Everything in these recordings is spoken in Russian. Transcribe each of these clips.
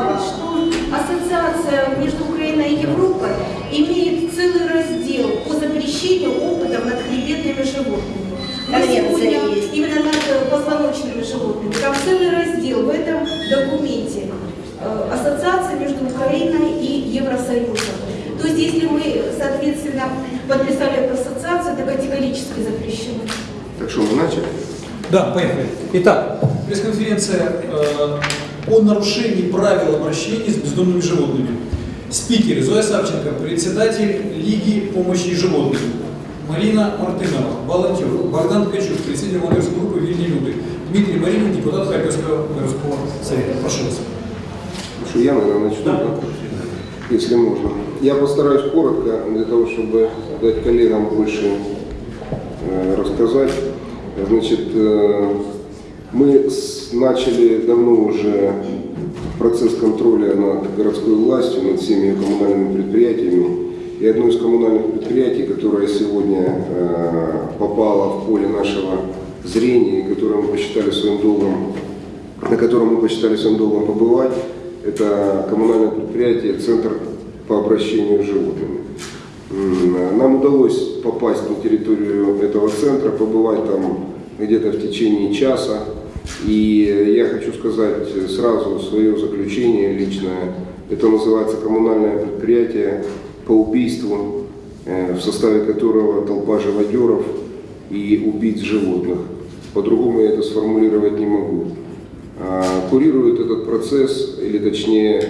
добавить, что ассоциация между Украиной и Европой имеет целый раздел по запрещению опытов над хребетными животными. Мы сегодня именно над э, позвоночными животными. Там целый раздел в этом документе. Э, Ассоциация между Украиной и Евросоюзом. То есть, если мы, соответственно, подписали эту ассоциацию, это категорически запрещено. Так что мы начали? Да, поехали. Итак, пресс-конференция э, о нарушении правил обращения с бездомными животными. Спикеры Зоя Савченко, председатель Лиги помощи животным. Марина Мартынова, волонтер. Богдан Ткачук, председатель волонтерской группы «Вильни люди». Дмитрий Маринин, депутат Харьковского городского совета. Прошу вас. Что, я, наверное, начну, да? если можно. Я постараюсь коротко, для того, чтобы дать коллегам больше э, рассказать. Значит, э, мы начали давно уже процесс контроля над городской властью, над всеми коммунальными предприятиями. И одно из коммунальных предприятий, которое сегодня э, попало в поле нашего зрения, и которое мы посчитали своим долгом на котором мы посчитали своим долгом побывать. Это коммунальное предприятие «Центр по обращению с животными». М, Нам удалось попасть на территорию этого центра, побывать там где-то в течение часа. И я хочу сказать сразу свое заключение личное. Это называется коммунальное предприятие по убийству, э, в составе которого толпа живодеров и убийц животных. По-другому я это сформулировать не могу. А, Курирует этот процесс, или точнее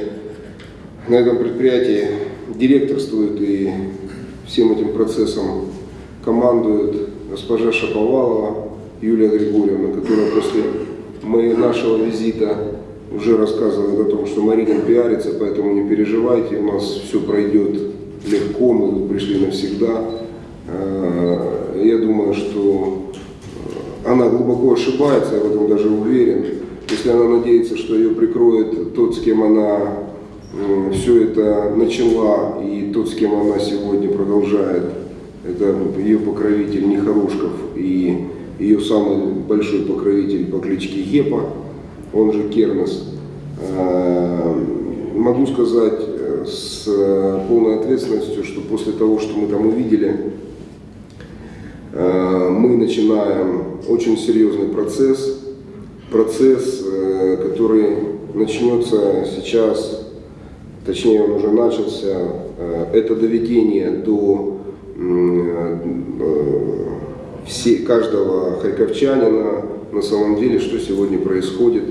на этом предприятии директорствует и всем этим процессом командует госпожа Шаповалова Юлия Григорьевна, которая после моего нашего визита уже рассказывает о том, что Марина пиарится, поэтому не переживайте, у нас все пройдет легко, мы пришли навсегда. А, Я думаю, что она глубоко ошибается, я в этом даже уверен. Если она надеется, что ее прикроет тот, с кем она все это начала, и тот, с кем она сегодня продолжает, это ее покровитель Нехорошков и ее самый большой покровитель по кличке Гепа, он же Кернес. А, Могу сказать э, с полной ответственностью, что после того, что мы там увидели, Э, мы начинаем очень серьезный процесс, процесс, э, который начнется сейчас, точнее он уже начался, Э, это доведение до все, каждого харьковчанина на самом деле, что сегодня происходит,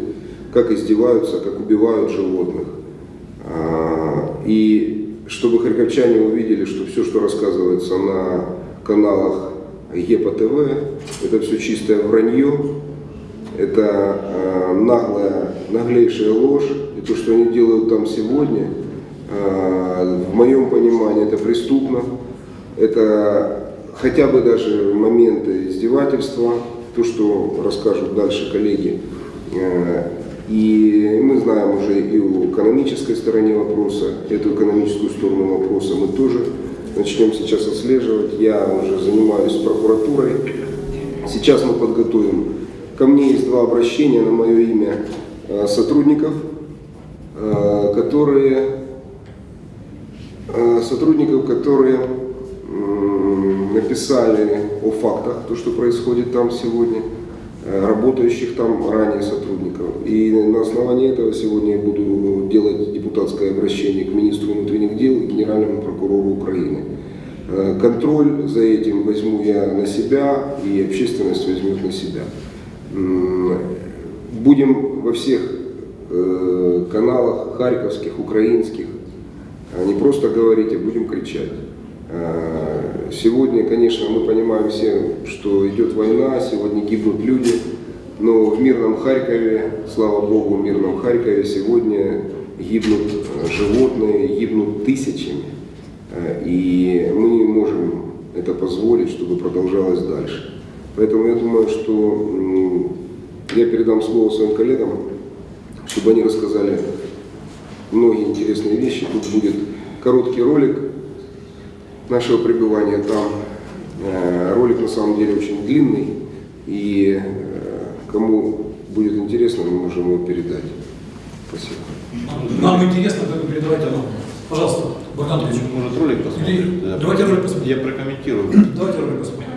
как издеваются, как убивают животных. А, И чтобы харьковчане увидели, что все, что рассказывается на каналах ЕПА ТВ, это все чистое вранье, это э, наглая, наглейшая ложь. И то, что они делают там сегодня, э, в моем понимании, это преступно. Это хотя бы даже моменты издевательства, то, что расскажут дальше коллеги. Э, И мы знаем уже и у экономической стороны вопроса, эту экономическую сторону вопроса мы тоже начнем сейчас отслеживать. Я уже занимаюсь прокуратурой. Сейчас мы подготовим. Ко мне есть два обращения на мое имя э, сотрудников, э, которые э, сотрудников, которые написали о фактах, то, что происходит там сегодня, э, работающих там ранее сотрудников. И на основании этого сегодня я буду делать депутатское обращение к министру внутренних дел и генеральному прокурору Украины. Э, Контроль за этим возьму я на себя, и общественность возьмет на себя. Будем во всех э, каналах харьковских, украинских а не просто говорить, а будем кричать. Э, Сегодня, конечно, мы понимаем все, что идет война, сегодня гибнут люди, но в мирном Харькове, слава Богу, в мирном Харькове сегодня гибнут э, животные, гибнут тысячами. Э, И мы не можем это позволить, чтобы продолжалось дальше. Поэтому я думаю, что я передам слово своим коллегам, чтобы они рассказали многие интересные вещи. Тут будет короткий ролик нашего пребывания там. Э, Ролик на самом деле очень длинный, и э, кому будет интересно, мы можем его передать. Спасибо. Нам интересно, как вы передавайте нам. Пожалуйста, Богдан Ильич. Может, ролик посмотрим? Давайте ролик посмотрим. Я прокомментирую. Давайте ролик посмотрим.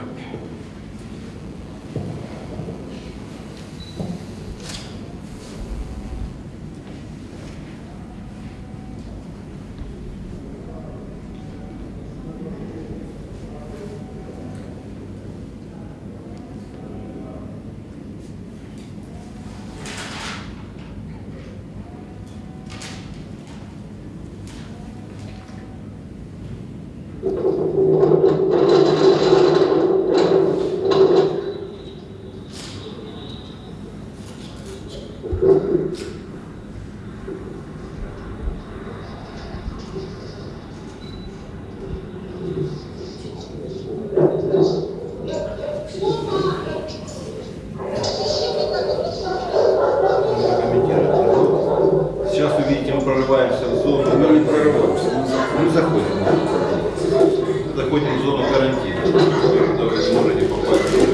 прокомментировать. Сейчас вы видите, мы прорываемся в зону. Мы не прорываемся. Мы заходим. Мы заходим в зону карантина. Куда вы можете попасть.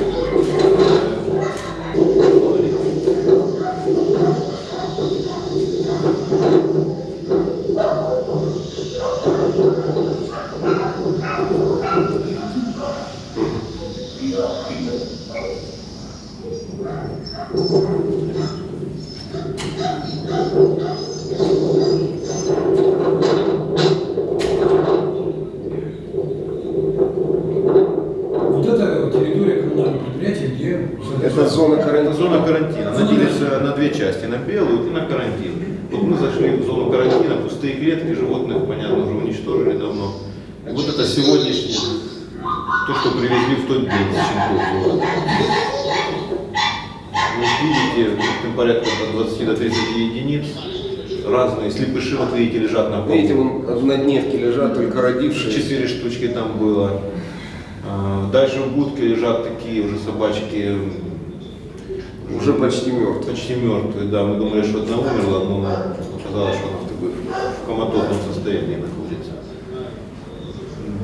Вот это территория коммунального предприятия, где... Это зона Это карантина. зона карантина. Она делится на две части, на белую и на карантин. Вот мы зашли в зону карантина, пустые клетки, животных, понятно, уже уничтожили давно. Вот это сегодняшнее, то, что привезли в тот день с Щенков города. Вы видите, там порядка от 20 до 30 единиц. Разные слепыши, вот видите, лежат на полу. Видите, вон однодневки лежат, только родившиеся. Четыре штучки там было. А, Дальше в будке лежат такие уже собачки. Уже почти мертвые. Почти мертвые, да. Мы думали, что одна умерла, но оказалось, что она в такой в коматозном состоянии находится.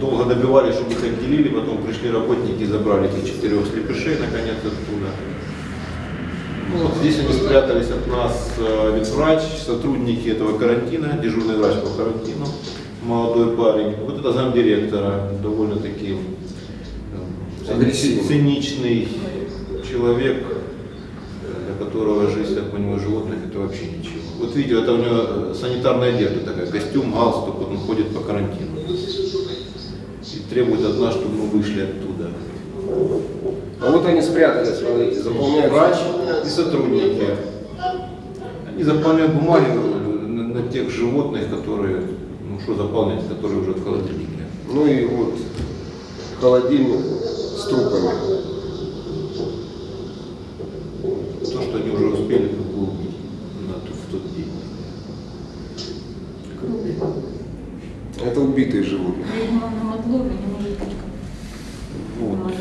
Долго добивались, чтобы их отделили, потом пришли работники и забрали этих четырех слепышей наконец оттуда. Ну, вот здесь они спрятались от нас э, ветврач, сотрудники этого карантина, дежурный врач по карантину, молодой парень. Вот это замдиректора, довольно-таки э, циничный человек, для которого жизнь, так понимаю, животных это вообще ничего. Вот видите, это у него э, санитарная одежда такая, костюм, галстук, вот он ходит по карантину. И требует от нас, чтобы мы вышли оттуда. А вот они спрятались, смотрите, заполняют. Врач и сотрудники. Они заполняют бумаги на, на тех животных, которые, ну что заполнять, которые уже в холодильнике. Ну и вот холодильник с трупами. То, что они уже успели как бы убить на тот- в тот день. Убитые животные. Вот.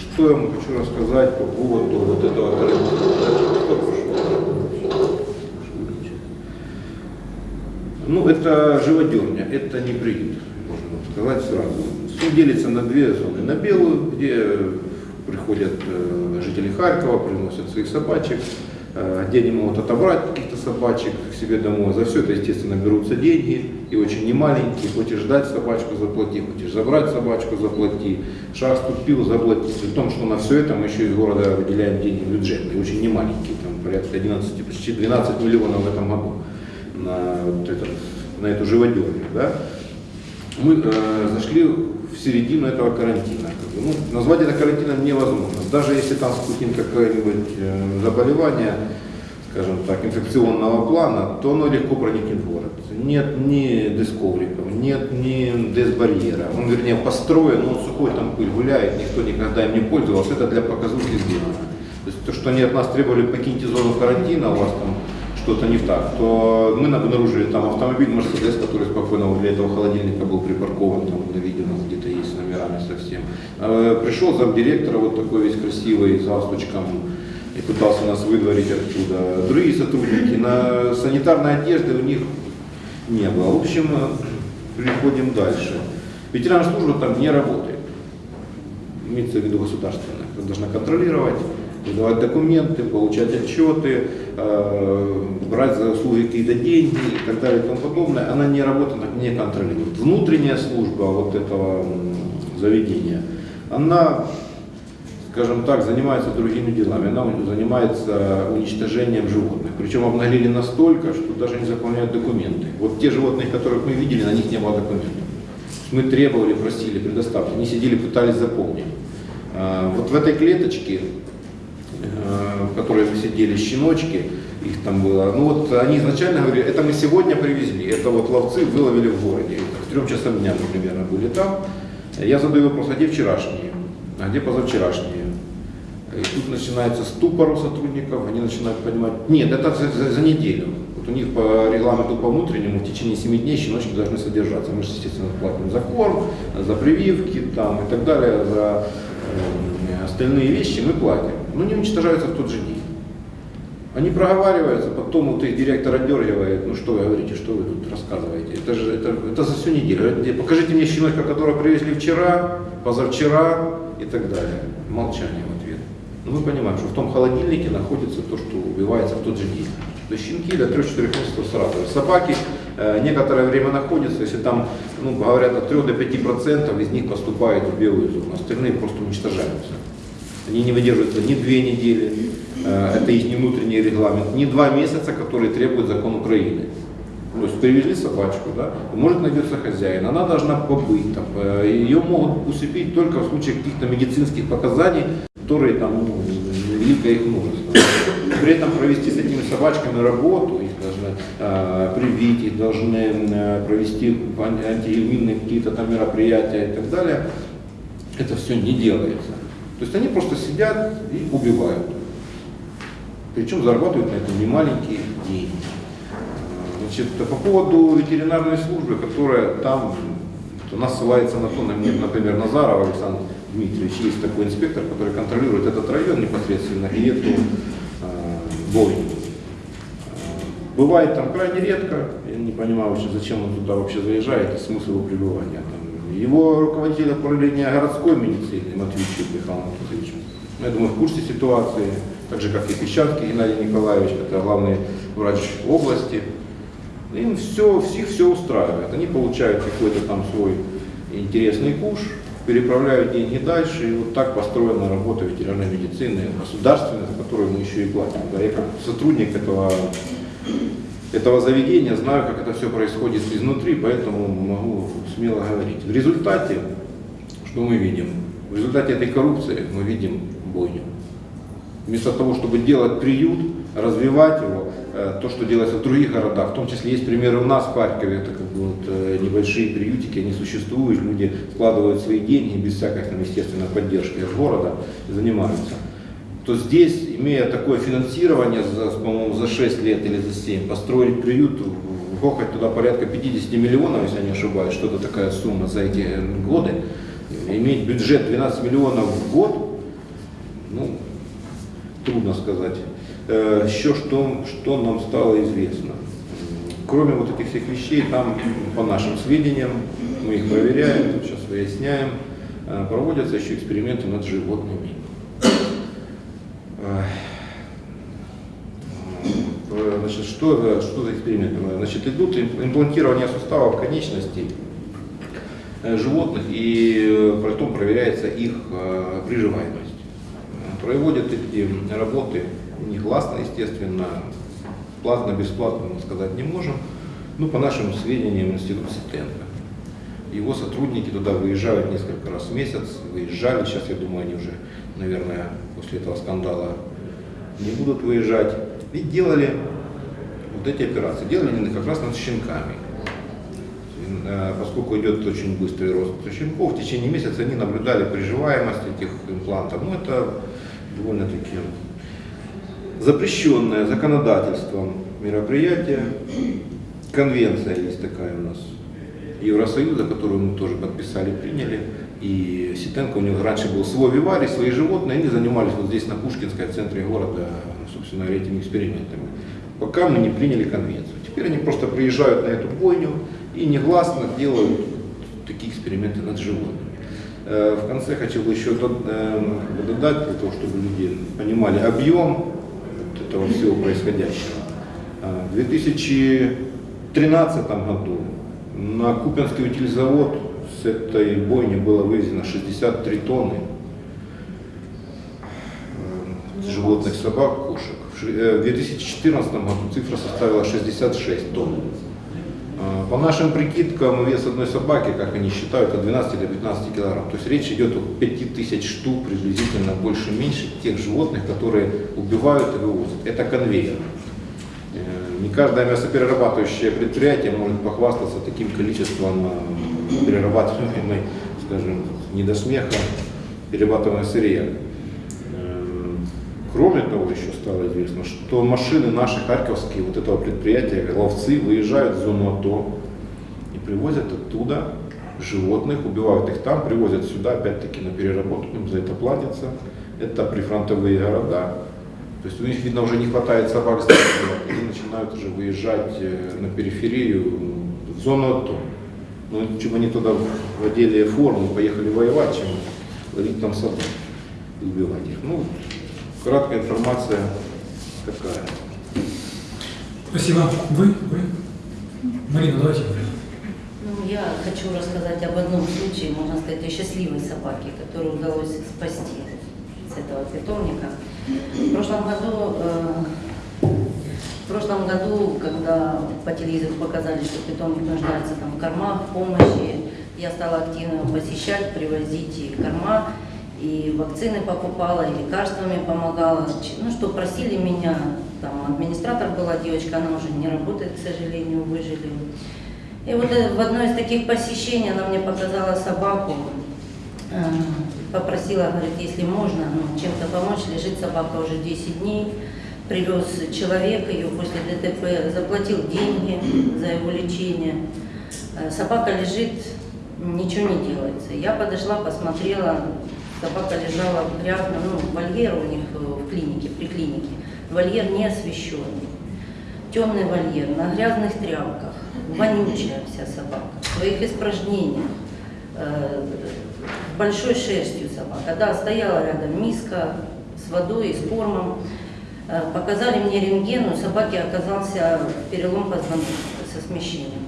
Что я вам хочу рассказать по поводу вот этого. Ну, это живодерня, это не приют, можно сказать сразу. Все делится на две зоны. На белую, где приходят э, жители Харькова, приносят своих собачек, где они могут отобрать каких-то собачек к себе домой. За все это, естественно, берутся деньги, и очень немаленькие. Хочешь дать собачку, заплати, хочешь забрать собачку, заплати. Шаг ступил, заплати. При том, что на все это мы еще из города выделяем деньги в бюджет, и очень немаленькие, там порядка 11, почти 12 миллионов в этом году на, вот этот, на эту живодерню. Да? Мы э, зашли в середину этого карантина. Ну, назвать это карантином невозможно. Даже если там спутник какое-нибудь э, заболевание, скажем так, инфекционного плана, то оно легко проникнет в город. Нет ни дисковриков, нет ни дезбарьера. Он, вернее, построен, но он сухой, там пыль гуляет, никто никогда им не пользовался. Это для показухи сделано. То есть то, что они от нас требовали, покиньте зону карантина, у вас там что-то не так, то мы обнаружили там автомобиль Мерседес, который спокойно возле этого холодильника был припаркован, там на видео нас номерами совсем. Э, Пришел замдиректора вот такой весь красивый, с галстучком, и пытался нас выдворить оттуда. Другие сотрудники, на санитарной одежды у них не было. В общем, э, переходим дальше. Ветеранная служба там не работает имеется в виду государственная, которая должна контролировать выдавать документы, получать отчеты, э, брать за услуги какие-то деньги и так далее и тому подобное, она не работает, она не контролирует. Внутренняя служба вот этого заведения, она скажем так, занимается другими делами. Она занимается уничтожением животных. Причем обнаглели настолько, что даже не заполняют документы. Вот те животные, которых мы видели, на них не было документов. Мы требовали, просили, предоставьте. Они сидели, пытались заполнить. А, Вот в этой клеточке, э, в которой мы сидели щеночки, их там было, ну вот они изначально говорили, это мы сегодня привезли, это вот ловцы выловили в городе. К трем часам дня мы примерно были там. Я задаю вопрос, а где вчерашние? А где позавчерашние? И тут начинается ступор у сотрудников, они начинают понимать, нет, это за, за- за неделю. Вот у них по регламенту по внутреннему в течение 7 дней щеночки должны содержаться. Мы же, естественно, платим за корм, за прививки там, и так далее, за э, остальные вещи мы платим. Но не уничтожаются в тот же день. Они проговариваются, потом вот их директор отдергивает, ну что вы говорите, что вы тут рассказываете. Это же это, это за всю неделю. Покажите мне щеночка, которого привезли вчера, позавчера и так далее. Молчание в ответ. Но мы понимаем, что в том холодильнике находится то, что убивается в тот же день. То щенки для 3-4 месяцев сразу. Собаки э, некоторое время находятся, если там, ну, говорят, от 3 до 5 процентов из них поступает в белую зону, остальные просто уничтожаются. Они не выдерживаются ни две недели, э, это их не внутренний регламент, ни два месяца, которые требует закон Украины. То есть привезли собачку, да, может найдется хозяин, она должна побыть, там, э, ее могут усыпить только в случае каких-то медицинских показаний, которые там ну, великое их множество. При этом провести с этими собачками работу, их должны э, привить, их должны э, провести ан- антииммунные какие-то там мероприятия и так далее, это все не делается. То есть они просто сидят и убивают. Причем зарабатывают на этом немаленькие деньги. Значит, по поводу ветеринарной службы, которая там, у нас ссылается на то, на- например, Назаров Александр Дмитриевич, есть такой инспектор, который контролирует этот район непосредственно и эту э, бойню. Бывает там крайне редко, я не понимаю зачем он туда вообще заезжает и смысл его пребывания там. Его руководитель управления городской медицины Матвейчук Михаил Анатольевич, ну, я думаю, в курсе ситуации, так же как и Песчанский Геннадий Николаевич, это главный врач области. Им все, всех все устраивает. Они получают какой-то там свой интересный куш, переправляют деньги дальше, и вот так построена работа ветеринарной медицины, государственной, за которую мы еще и платим. Да, я как сотрудник этого, этого заведения знаю, как это все происходит изнутри, поэтому могу смело говорить. В результате, что мы видим? В результате этой коррупции мы видим бойню. Вместо того, чтобы делать приют, развивать его, э, то, что делается в других городах, в том числе есть примеры у нас в Харькове, это как бы вот э, небольшие приютики, они существуют, люди вкладывают свои деньги без всякой, там, естественно, поддержки от города занимаются. То здесь, имея такое финансирование, по-моему, за 6 лет или за 7, построить приют, вгохать туда порядка 50 миллионов, если я не ошибаюсь, что-то такая сумма за эти э, годы, иметь бюджет 12 миллионов в год, ну, трудно сказать. Э, Еще что, что нам стало известно. Кроме вот этих всех вещей, там, по нашим сведениям, мы их проверяем, сейчас выясняем, э, проводятся еще эксперименты над животными. Э, э, Значит, что, что за эксперименты? Значит, идут им- имплантирование суставов конечностей э, животных и э, потом проверяется их э, приживаемость. Проводят эти работы негласно, естественно, платно, бесплатно мы сказать не можем, ну, по нашим сведениям, институт Ситенко. Его сотрудники туда выезжают несколько раз в месяц, выезжали, сейчас, я думаю, они уже, наверное, после этого скандала не будут выезжать. И делали вот эти операции. Делали они как раз над щенками. Э, Поскольку идет очень быстрый рост щенков, в течение месяца они наблюдали приживаемость этих имплантов. Ну, это довольно-таки запрещенное законодательством мероприятие. Конвенция есть такая у нас Евросоюза, которую мы тоже подписали, приняли. И Ситенко, у него раньше был свой виварий, свои животные, они занимались вот здесь на Пушкинской, в центре города, собственно, этими экспериментами. Пока мы не приняли конвенцию. Теперь они просто приезжают на эту бойню и негласно делают такие эксперименты над животными. Э, В конце хотел бы еще эм, додать, для того, чтобы люди понимали объем этого всего происходящего. Э, В 2013 году на Купинский утильзавод с этой бойни было вывезено 63 тонны э, животных, собак, кошек. Э, В 2014 году цифра составила 66 тонн. Э, По нашим прикидкам, вес одной собаки, как они считают, от 12 до 15 килограмм. То есть речь идет о 5000 штук, приблизительно больше-меньше тех животных, которые убивают и вывозят. Это конвейер. Э, Не каждое мясоперерабатывающее предприятие может похвастаться таким количеством э, перерабатываемой, скажем, не до смеха, перерабатываемой сырья. Кроме того, еще стало известно, что машины наши харьковские, вот этого предприятия, ловцы, выезжают в зону АТО и привозят оттуда животных, убивают их там, привозят сюда, опять-таки на переработку, им за это платится. Это прифронтовые города. То есть у них, видно, уже не хватает собак они начинают уже выезжать э, на периферию, в зону АТО. Ну, чем они туда одели форму, поехали воевать, чем ловить там собак убивать их. Ну, краткая информация такая. Спасибо. Вы? Вы? Марина, давайте. Ну, я хочу рассказать об одном случае, можно сказать, о счастливой собаке, которую удалось спасти с этого питомника. В прошлом году, э, в прошлом году, когда по телевизору показали, что питомник нуждается там, в кормах, в помощи, я стала активно посещать, привозить и корма, и вакцины покупала, и лекарствами помогала. Ну, что просили меня, там администратор была девочка, она уже не работает, к сожалению, выжили. И вот э, в одно из таких посещений она мне показала собаку, э, попросила, говорит, если можно, ну, чем-то помочь, лежит собака уже 10 дней, привез человек ее после ДТП, заплатил деньги за его лечение. Э, Собака лежит, ничего не делается. Я подошла, посмотрела, собака лежала в грязном, ну, вольер у них э, в клинике, при клинике. Вольер не освещенный темный вольер, на грязных тряпках, вонючая вся собака, в своих испражнениях, э, большой шерстью собака. Да, стояла рядом миска с водой, с кормом. Э, Показали мне рентген, у собаки оказался перелом позвоночника со смещением.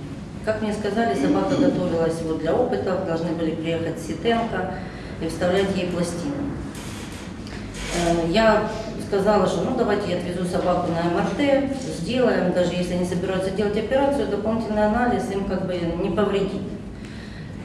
Как мне сказали, собака готовилась вот для опытов, должны были приехать Ситенко и вставлять ей пластину. Э, Я сказала, что ну давайте я отвезу собаку на МРТ, сделаем, даже если они собираются делать операцию, дополнительный анализ им как бы не повредит.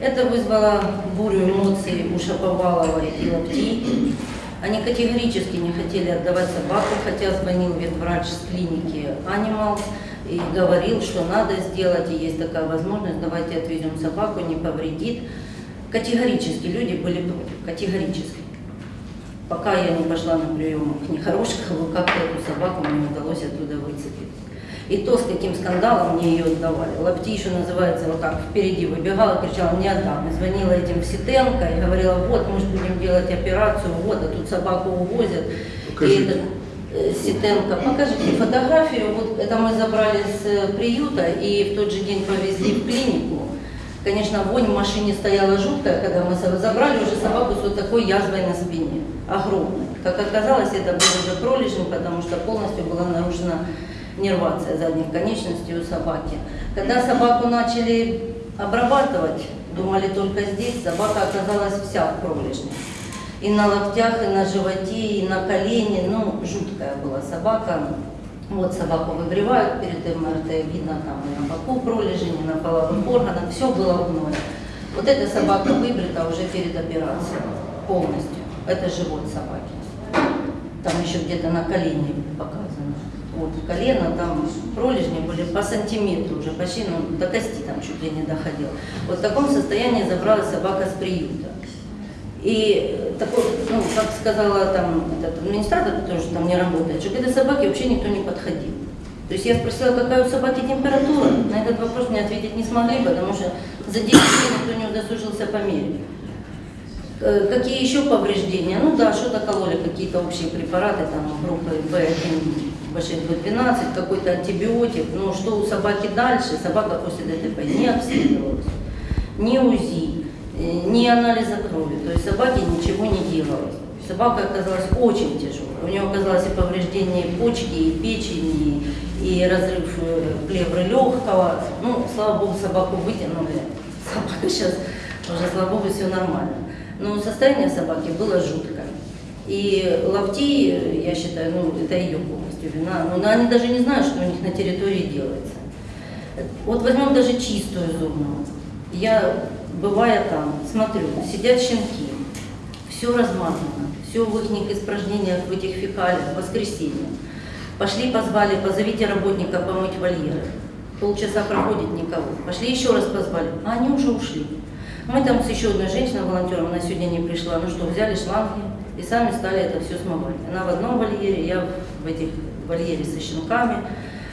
Это вызвало бурю эмоций у Шаповалова и Лапти. Они категорически не хотели отдавать собаку, хотя звонил ветврач с клиники Animals и говорил, что надо сделать, и есть такая возможность, давайте отвезем собаку, не повредит. Категорически люди были против, категорически. Пока я не пошла на прием к Нехорошкову, как-то эту собаку мне удалось оттуда выцепить. И то, с каким скандалом мне ее отдавали. Лапти еще называется, вот так впереди выбегала, кричала, не отдам. И звонила этим в Ситенко и говорила, вот, мы же будем делать операцию, вот, а тут собаку увозят. Покажите. И этот, э, Ситенко, покажите фотографию, вот это мы забрали с э, приюта и в тот же день повезли в клинику. Конечно, вонь в машине стояла жуткая, когда мы забрали уже собаку с вот такой язвой на спине, огромной. Как оказалось, это был уже пролежень, потому что полностью была нарушена нервация задних конечностей у собаки. Когда собаку начали обрабатывать, думали только здесь, собака оказалась вся в пролежне. И на локтях, и на животе, и на колене, ну, жуткая была собака. Вот собаку выбривают перед МРТ, видно там и на боку пролежень, и на половых органах, все было в гное. Вот эта собака выбрита уже перед операцией полностью. Это живот собаки. Там еще где-то на колене показано. Вот колено, там пролежни были по сантиметру уже, почти ну, до кости там чуть ли не доходил. Вот в таком состоянии забрала собака с приюта. И такой, ну, как сказала там этот администратор, уже там не работает, что к этой собаке вообще никто не подходил. То есть я спросила, какая у собаки температура. На этот вопрос мне ответить не смогли, потому что за 10 дней никто не удосужился померить. Э, Какие еще повреждения? Ну да, что-то кололи, какие-то общие препараты, там группы В1, В6, В12, какой-то антибиотик. Но что у собаки дальше? Собака после ДТП не обследовалась, ни УЗИ, ни анализа крови. То есть собаке ничего не делалось. Собака оказалась очень тяжелой. У нее оказалось и повреждение почки, и печени, и разрыв э, плевры легкого. Ну, слава богу, собаку вытянули. Собака сейчас уже, слава богу, все нормально. Но состояние собаки было жуткое. И ловти, э, я считаю, ну, это ее полностью вина. Но они даже не знают, что у них на территории делается. Вот возьмем даже чистую зону. Я, бывая там, смотрю, сидят щенки, все размазано, все в их испражнениях, в этих фекалиях, в воскресенье. Пошли, позвали, позовите работника помыть вольеры. Полчаса проходит никого. Пошли еще раз позвали, а они уже ушли. Мы там с еще одной женщиной, волонтером, она сегодня не пришла. Ну что, взяли шланги и сами стали это все смывать. Она в одном вольере, я в этих вольере со щенками,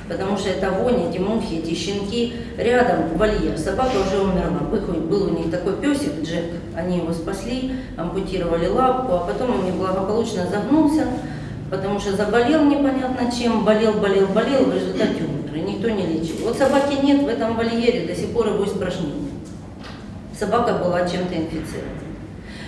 потому что это вонь, эти мухи, эти щенки. Рядом вольер, собака уже умерла. Был, у них такой песик, Джек, они его спасли, ампутировали лапку, а потом он неблагополучно загнулся, потому что заболел непонятно чем, болел, болел, болел, в результате умер, и никто не лечил. Вот собаки нет в этом вольере, до сих пор его испражнения. Собака была чем-то инфицирована.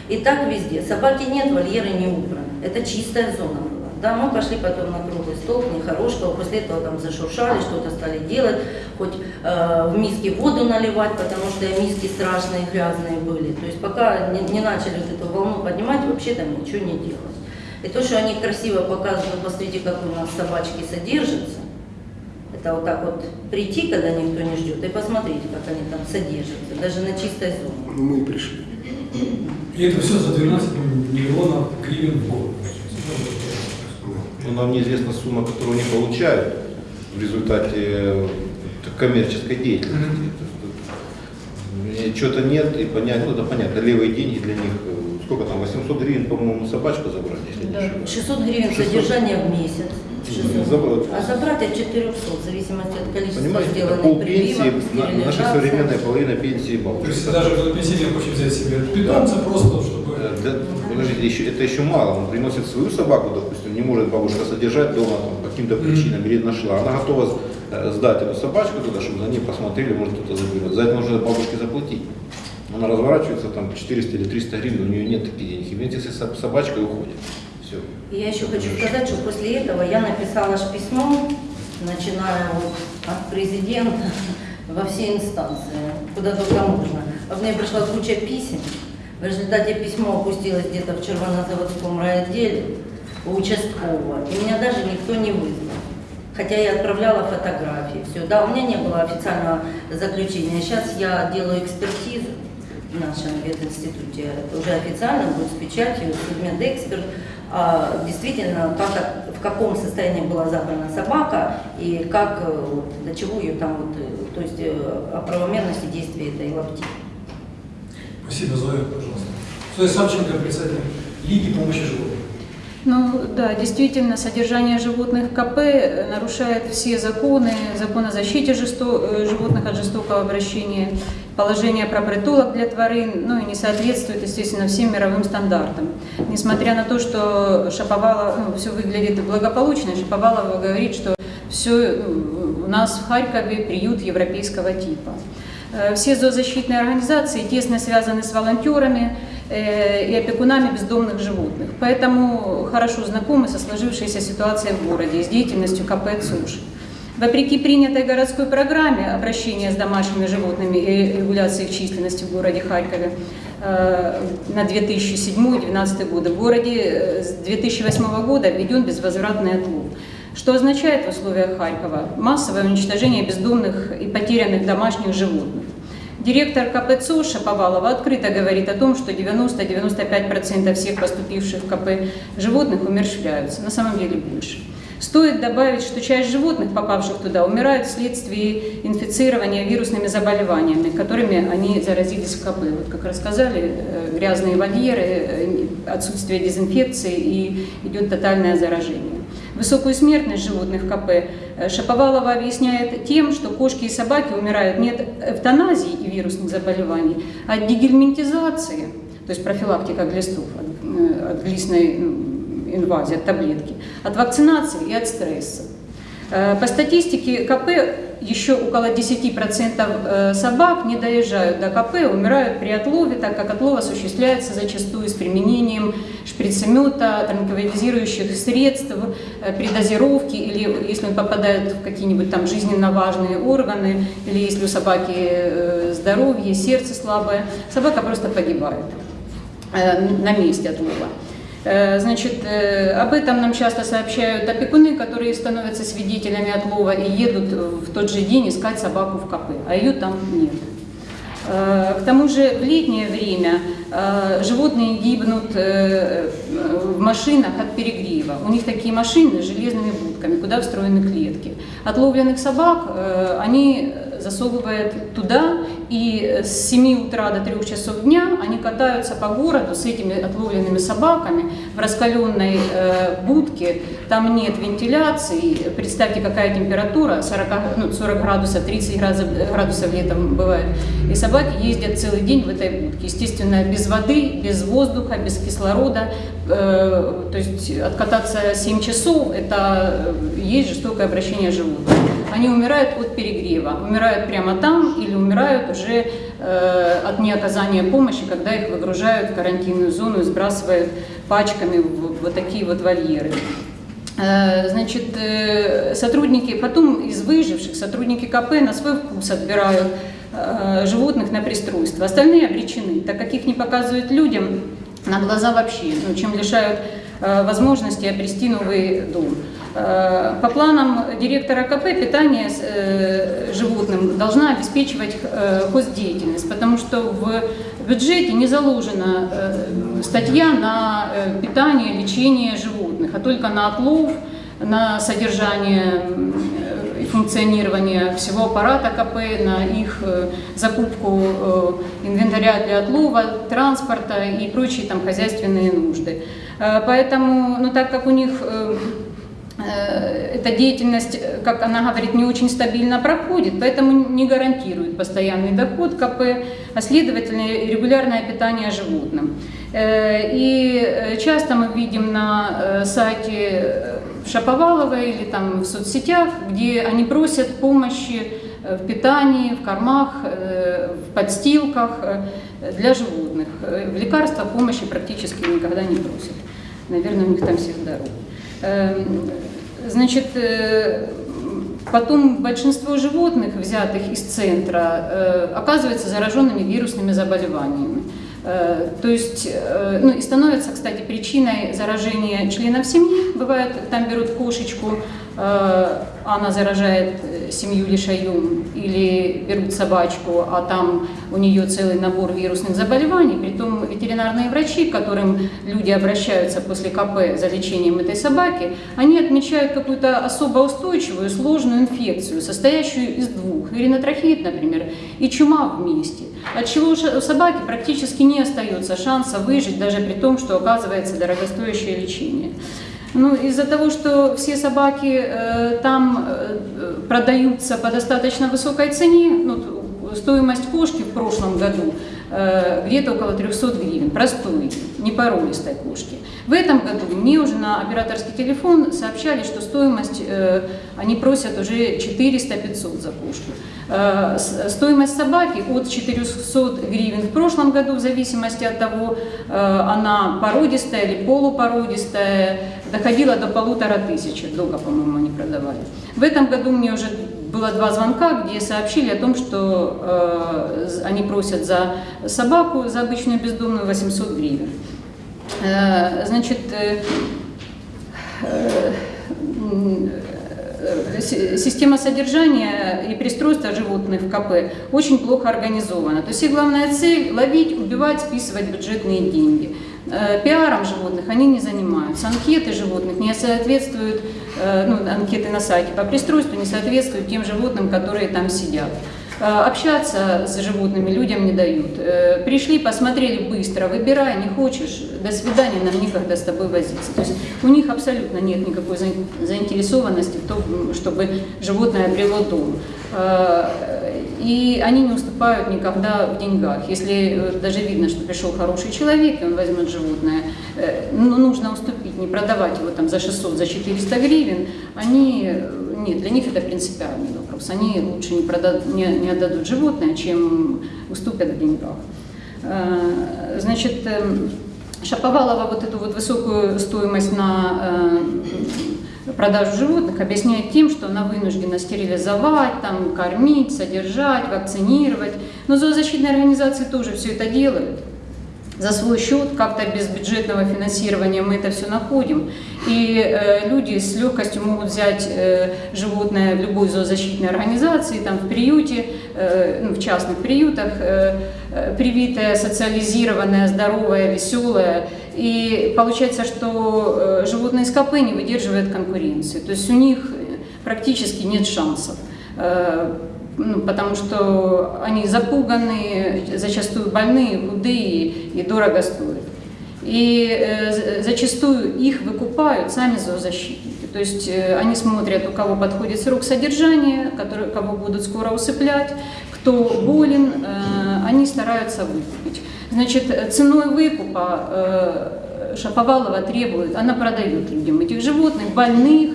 И так везде. Собаки нет, вольеры не убраны. Это чистая зона. Да, мы пошли потом на круглый стол, не хорошего, после этого там зашуршали, что-то стали делать, хоть э, в миске воду наливать, потому что миски страшные, грязные были. То есть пока не, не начали вот эту волну поднимать, вообще там ничего не делалось. И то, что они красиво показывают, посмотрите, как у нас собачки содержатся, это вот так вот прийти, когда никто не ждет, и посмотреть, как они там содержатся, даже на чистой зоне. Ну, Мы и пришли. И это все за 12 миллионов гривен в год. Но нам неизвестна сумма, которую они получают в результате э, коммерческой деятельности. Чего-то нет, и понять, ну это понятно, левые деньги для них, э, сколько там, 800 гривен, по-моему, собачку забрать, если не ошибаюсь. 600 гривен 600. содержание в месяц. 600. Забрать. А забрать от 400, в зависимости от количества Понимаете, это сделанных полпенсии, прививок, на- наша современная половина пенсии То бабушек. есть даже когда пенсионер хочет взять себе питомца просто, чтобы... Для- подождите, еще, это еще мало. Он приносит свою собаку, допустим, не может бабушка содержать дома по каким-то причинам, или нашла. Она готова э, сдать эту собачку туда, чтобы за ней посмотрели, может кто-то заберет. За это нужно бабушке заплатить. Она разворачивается там 400 или 300 гривен, у нее нет таких денег. И вместе с со- собачкой уходит. Все. Я еще хочу сказать, что после этого я написала ж письмо, начиная вот от президента во все инстанции, куда только можно. А мне пришла куча писем. В результате письмо опустилось где-то в Червонозаводском райотделе у участкового. И меня даже никто не вызвал. Хотя я отправляла фотографии, все. Да, у меня не было официального заключения. Сейчас я делаю экспертизу в нашем. Это уже официально будет с печатью, судмедэксперт. А, действительно, как, в каком состоянии была забрана собака и как, э, до чего ее там, вот, э, то есть э, о правомерности действия этой лапти. Спасибо, Зоя, пожалуйста. Зоя Савченко, председатель Лиги помощи животным. Ну да, действительно, содержание животных в КП э, нарушает все законы, закон о защите жесто- э, животных от жестокого обращения, положение про притулок для тварин, ну и не соответствует, естественно, всем мировым стандартам. Несмотря на то, что Шаповалов, ну, все выглядит благополучно, Шаповалова говорит, что все у нас в Харькове приют европейского типа. Э, Все зоозащитные организации тесно связаны с волонтерами э, и опекунами бездомных животных, поэтому хорошо знакомы со сложившейся ситуацией в городе и с деятельностью КП «ЦУШ». Вопреки принятой городской программе обращения с домашними животными и регуляции их численности в городе Харькове э, на 2007-2012 годы, в городе с 2008 года введен безвозвратный отлов. Что означает в условиях Харькова массовое уничтожение бездомных и потерянных домашних животных. Директор КП Шаповалова открыто говорит о том, что 90-95% всех поступивших в КП животных умерщвляются, на самом деле больше. Стоит добавить, что часть животных, попавших туда, умирают вследствие инфицирования вирусными заболеваниями, которыми они заразились в КП. Вот как рассказали, э, грязные вольеры, э, отсутствие дезинфекции и идет тотальное заражение. Высокую смертность животных в КП э, Шаповалова объясняет тем, что кошки и собаки умирают не от эвтаназии и вирусных заболеваний, а от дегельминтизации, то есть профилактика глистов, от, глистной инвазии, от таблетки, от вакцинации и от стресса. Э, По статистике КП еще около 10% э, собак не доезжают до КП, умирают при отлове, так как отлов осуществляется зачастую с применением шприцемета, транквилизирующих средств, э, при или если он попадает в какие-нибудь там жизненно важные органы, или если у собаки здоровье, сердце слабое, собака просто погибает на месте отлова. Э, Значит, э, об этом нам часто сообщают опекуны, которые становятся свидетелями отлова и едут в тот же день искать собаку в КП, а ее там нет. Э, К тому же в летнее время животные гибнут в машинах от перегрева. У них такие машины с железными будками, куда встроены клетки. Отловленных собак они засовывают туда, и с 7 утра до 3 часов дня они катаются по городу с этими отловленными собаками в раскаленной э, будке. Там нет вентиляции. Представьте, какая температура, 40, ну, 40 градусов, 30 градусов, градусов летом бывает. И собаки ездят целый день в этой будке. Естественно, без воды, без воздуха, без кислорода. Э, то есть откататься 7 часов – это э, есть жестокое обращение животных. Они умирают от перегрева, умирают прямо там или умирают уже э, от неоказания помощи, когда их выгружают в карантинную зону и сбрасывают пачками в вот такие вот вольеры. Э, Значит, э, сотрудники, потом из выживших сотрудники КП на свой вкус отбирают э, животных на пристройство. Остальные обречены, так как их не показывают людям на глаза вообще, ну, чем лишают возможности обрести новый дом. Э, По планам директора КП питание э, животным должна обеспечивать э, хоздеятельность, потому что в бюджете не заложена э, статья на э, питание, лечение животных, а только на отлов, на содержание э, и функционирование всего аппарата КП, на их э, закупку э, инвентаря для отлова, транспорта и прочие там хозяйственные нужды. Э, Поэтому, ну так как у них э, э, эта деятельность, э, как она говорит, не очень стабильно проходит, поэтому не гарантирует постоянный доход КП, а следовательно регулярное питание животным. Э, И э, часто мы видим на э, сайте э, Шаповалова или там в соцсетях, где они просят помощи э, в питании, в кормах, э, в подстилках э, для животных. Э, В лекарствах помощи практически никогда не просят. Наверное, у них там все здоровы. Эм, Значит, э, потом большинство животных, взятых из центра, э, оказываются зараженными вирусными заболеваниями. Э, То есть, ну и становится, кстати, причиной заражения членов семьи. Бывает, там берут кошечку, она заражает э, семью лишаем, или берут собачку, а там у нее целый набор вирусных заболеваний. Притом ветеринарные врачи, к которым люди обращаются после КП за лечением этой собаки, они отмечают какую-то особо устойчивую сложную инфекцию, состоящую из двух. Виринотрахеид, например, и чума вместе. От чего у собаки практически не остается шанса выжить, даже при том, что оказывается дорогостоящее лечение. Ну, из-за того, что все собаки э, там э, продаются по достаточно высокой цене, ну, стоимость кошки в прошлом году где-то около 300 гривен, простой, непоролистой кошки. В этом году мне уже на операторский телефон сообщали, что стоимость э, они просят уже 400-500 за кошку. Э, Стоимость собаки от 400 гривен в прошлом году, в зависимости от того, э, она породистая или полупородистая, доходила до полутора тысяч. Долго, по-моему, они продавали. В этом году мне уже было два звонка, где сообщили о том, что э, они просят за собаку, за обычную бездомную 800 гривен. Э, Значит, э, э, э, си- система содержания и пристройства животных в КП очень плохо организована. То есть их главная цель – ловить, убивать, списывать бюджетные деньги. Э, Пиаром животных они не занимаются. Анкеты животных не соответствуют, э, ну, анкеты на сайте по пристройству не соответствуют тем животным, которые там сидят. Э, Общаться с животными людям не дают. Э, Пришли, посмотрели быстро, выбирай, не хочешь, до свидания, нам некогда с тобой возиться. То есть у них абсолютно нет никакой заин- заинтересованности в том, чтобы животное обрело дом. Э, И они не уступают никогда в деньгах. Если даже видно, что пришел хороший человек, и он возьмет животное, э, ну, нужно уступить, не продавать его там за 600, за 400 гривен, они, нет, для них это принципиальный вопрос. Они лучше не, продадут, не, не отдадут животное, чем уступят в деньгах. Э, Значит, эм, Шаповалова вот эту вот высокую стоимость на э, продажу животных объясняет тем, что она вынуждена стерилизовать, там, кормить, содержать, вакцинировать. Но зоозащитные организации тоже все это делают за свой счет, как-то без бюджетного финансирования мы это все находим. И э, люди с легкостью могут взять э, животное в любой зоозащитной организации, там в приюте, э, ну, в частных приютах, э, э, привитое, социализированное, здоровое, веселое. И получается, что э, животные с КП не выдерживают конкуренции. То есть у них практически нет шансов. Э, ну, потому что они запуганы, зачастую больные, худые и дорого стоят. И э, зачастую их выкупают сами зоозащитники. То есть э, они смотрят, у кого подходит срок содержания, который, кого будут скоро усыплять, кто болен, э, они стараются выкупить. Значит, ценой выкупа Шаповалова требует, она продает людям этих животных, больных,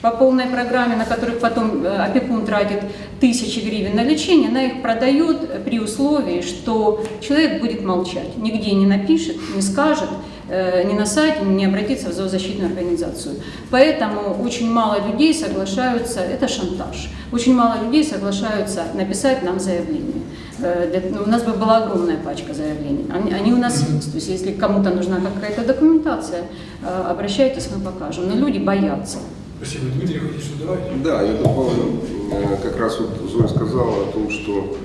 по полной программе, на которых потом э, опекун тратит тысячи гривен на лечение, она их продает при условии, что человек будет молчать, нигде не напишет, не скажет, э, ни на сайте, не обратится в зоозащитную организацию. Поэтому очень мало людей соглашаются, это шантаж, очень мало людей соглашаются написать нам заявление. Э, ну, У нас бы была огромная пачка заявлений. Они, у нас есть. То есть если кому-то нужна какая-то документация, обращайтесь, мы покажем. Но люди боятся. Спасибо. Дмитрий, что добавить? Да, я добавлю, э, как раз вот Зоя сказала о том, что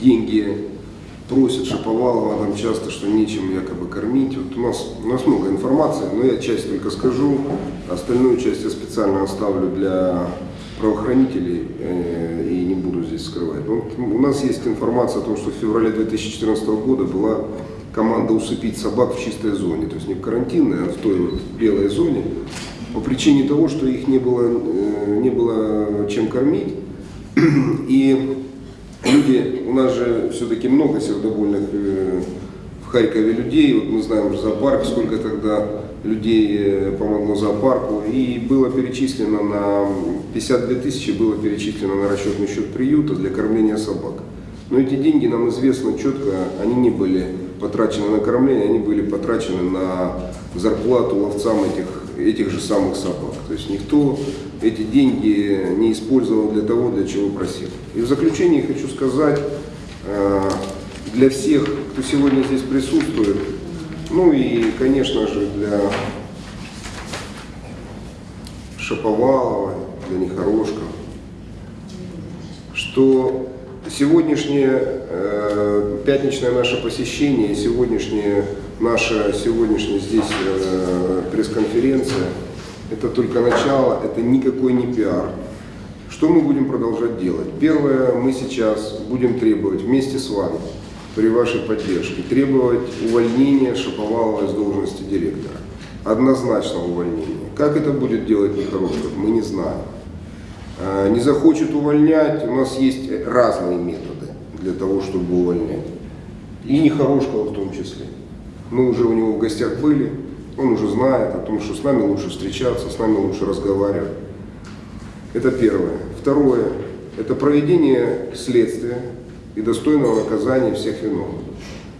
деньги просит Шаповалова там часто, что нечем якобы кормить. Вот у нас, у нас много информации, но я часть только скажу, остальную часть я специально оставлю для правоохранителей э, и не буду здесь скрывать. Вот у нас есть информация о том, что в феврале 2014 года была команда усыпить собак в чистой зоне, то есть не в карантинной, а в той вот белой зоне, по причине того, что их не было, э, не было чем кормить. И люди, у нас же все-таки много сердобольных э, в Харькове людей, вот мы знаем зоопарк, сколько тогда людей э, помогло зоопарку, и было перечислено на 52 тысячи было перечислено на расчетный счет приюта для кормления собак. Но эти деньги, нам известно четко, они не были потрачены на кормление, они были потрачены на зарплату ловцам этих, этих же самых собак. То есть никто эти деньги не использовал для того, для чего просил. И в заключение хочу сказать, э, для всех, кто сегодня здесь присутствует, ну и, конечно же, для Шаповалова, для Нехорошка, что сегодняшнее э, пятничное наше посещение, сегодняшнее наша сегодняшняя здесь э, пресс-конференция, это только начало, это никакой не пиар. Что мы будем продолжать делать? Первое, мы сейчас будем требовать вместе с вами, при вашей поддержке, требовать увольнения Шаповалова из должности директора. Однозначно увольнения. Как это будет делать Нехорошков, мы не знаем. А, Не захочет увольнять, у нас есть разные методы для того, чтобы увольнять. И Нехорошкова в том числе. Мы уже у него в гостях были, он уже знает о том, что с нами лучше встречаться, с нами лучше разговаривать. Это первое. Второе – это проведение следствия и достойного наказания всех виновных.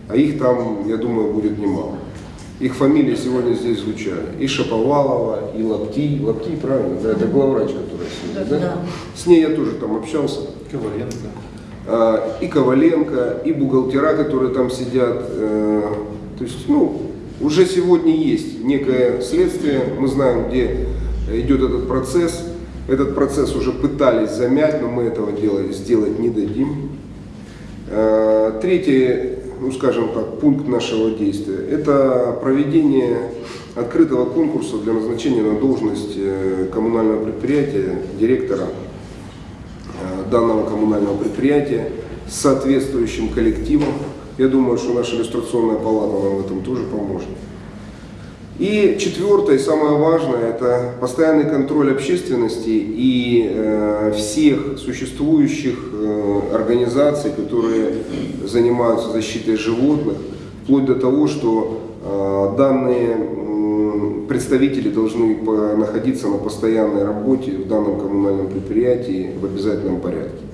А их там, я думаю, будет немало. Их фамилии сегодня здесь звучали. И Шаповалова, и Лапти. Лапти, правильно? Да, это главврач, которая сидит, да? Да. С ней я тоже там общался. Коваленко. А, и Коваленко, и бухгалтера, которые там сидят. То есть, ну, уже сегодня есть некое следствие, мы знаем, где идет этот процесс. Этот процесс уже пытались замять, но мы этого дела сделать не дадим. Э, Третий, ну скажем так, пункт нашего действия – это проведение открытого конкурса для назначения на должность э, коммунального предприятия директора э, данного коммунального предприятия с соответствующим коллективом. Я думаю, что наша иллюстрационная палата нам в этом тоже поможет. И четвертое, и самое важное, это постоянный контроль общественности и э, всех существующих э, организаций, которые занимаются защитой животных, вплоть до того, что э, данные м, представители должны по- находиться на постоянной работе в данном коммунальном предприятии в обязательном порядке.